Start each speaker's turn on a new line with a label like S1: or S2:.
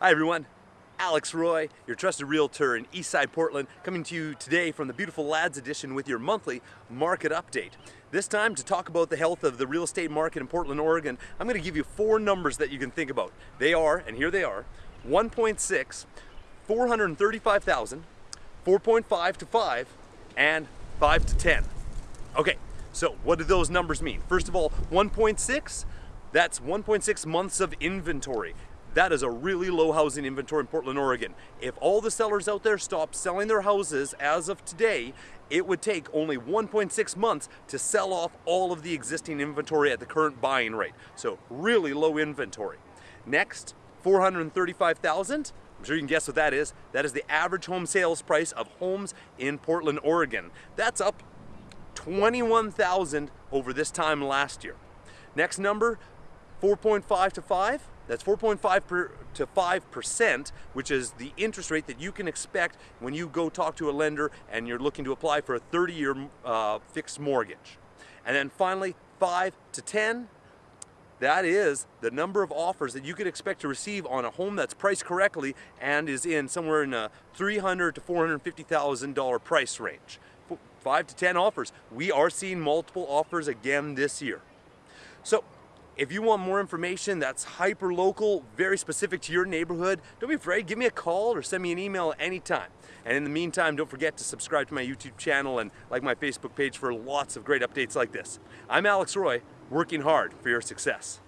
S1: Hi everyone, Alex Roy, your trusted realtor in Eastside Portland, coming to you today from the beautiful Ladd's Addition with your monthly market update. This time to talk about the health of the real estate market in Portland, Oregon, I'm going to give you four numbers that you can think about. They are, and here they are, 1.6, 435,000, 4.5 to 5, and 5 to 10. Okay, so what do those numbers mean? First of all, 1.6, that's 1.6 months of inventory. That is a really low housing inventory in Portland, Oregon. If all the sellers out there stop selling their houses as of today, it would take only 1.6 months to sell off all of the existing inventory at the current buying rate. So really low inventory. Next, 435,000. I'm sure you can guess what that is. That is the average home sales price of homes in Portland, Oregon. That's up 21,000 over this time last year. Next number, 4.5 to 5. That's 4.5 to 5%, which is the interest rate that you can expect when you go talk to a lender and you're looking to apply for a 30-year uh, fixed mortgage. And then finally, 5 to 10, that is the number of offers that you could expect to receive on a home that's priced correctly and is in somewhere in a 300 to $450,000 price range. 5 to 10 offers. We are seeing multiple offers again this year. So if you want more information that's hyper local, very specific to your neighborhood, don't be afraid, give me a call or send me an email anytime. And in the meantime, don't forget to subscribe to my YouTube channel and like my Facebook page for lots of great updates like this. I'm Alex Roy, working hard for your success.